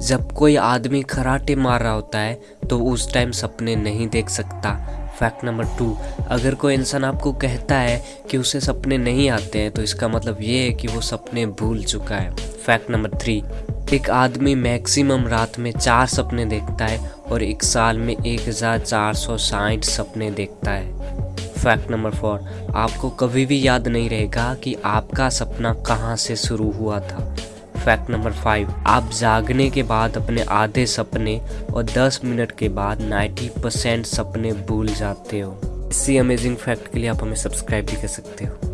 जब कोई आदमी खराटे मार रहा होता है तो उस टाइम सपने नहीं देख सकता। फैक्ट नंबर टू अगर कोई इंसान आपको कहता है कि उसे सपने नहीं आते हैं तो इसका मतलब ये है कि वो सपने भूल चुका है। फैक्ट नंबर थ्री एक आदमी मैक्सिमम रात में चार सपने देखता है और एक साल में एक हज़ार चार सौ साठ सपने देखता है। फैक्ट नंबर फोर आपको कभी भी याद नहीं रहेगा कि आपका सपना कहाँ से शुरू हुआ था। Fact number five. आप जागने के बाद अपने आधे सपने और 10 मिनट के बाद 90 परसेंट सपने भूल जाते हो। इसी अमेजिंग फैक्ट के लिए आप हमें सब्सक्राइब भी कर सकते हो।